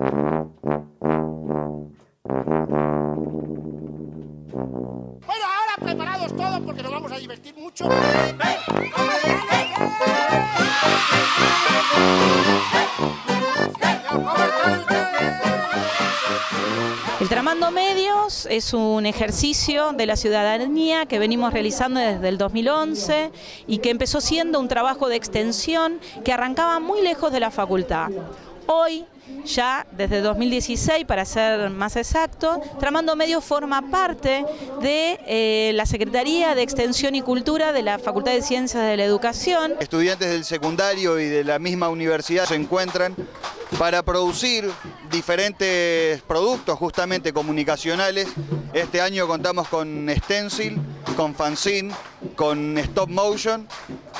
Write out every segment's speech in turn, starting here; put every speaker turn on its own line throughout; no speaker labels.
Bueno, ahora preparados todos porque nos vamos a divertir mucho.
El Tramando Medios es un ejercicio de la ciudadanía que venimos realizando desde el 2011 y que empezó siendo un trabajo de extensión que arrancaba muy lejos de la facultad. Hoy, ya desde 2016, para ser más exacto, Tramando Medios forma parte de eh, la Secretaría de Extensión y Cultura de la Facultad de Ciencias de la Educación.
Estudiantes del secundario y de la misma universidad se encuentran para producir diferentes productos justamente comunicacionales. Este año contamos con stencil, con fanzine, con stop motion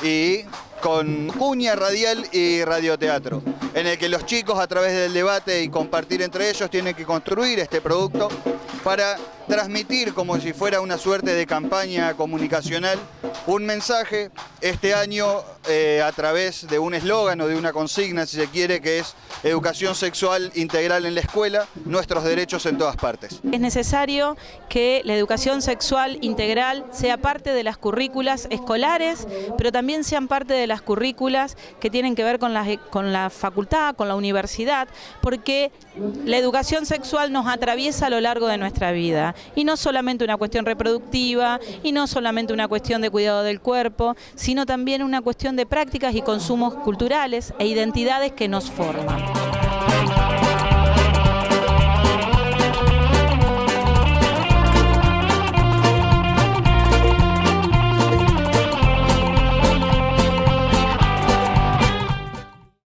y con cuña radial y radioteatro, en el que los chicos a través del debate y compartir entre ellos tienen que construir este producto para transmitir como si fuera una suerte de campaña comunicacional un mensaje este año eh, a través de un eslogan o de una consigna, si se quiere, que es educación sexual integral en la escuela, nuestros derechos en todas partes.
Es necesario que la educación sexual integral sea parte de las currículas escolares, pero también sean parte de las currículas que tienen que ver con la, con la facultad, con la universidad, porque la educación sexual nos atraviesa a lo largo de nuestra vida y no solamente una cuestión reproductiva y no solamente una cuestión de cuidado del cuerpo, sino también una cuestión de prácticas y consumos culturales e identidades que nos forman.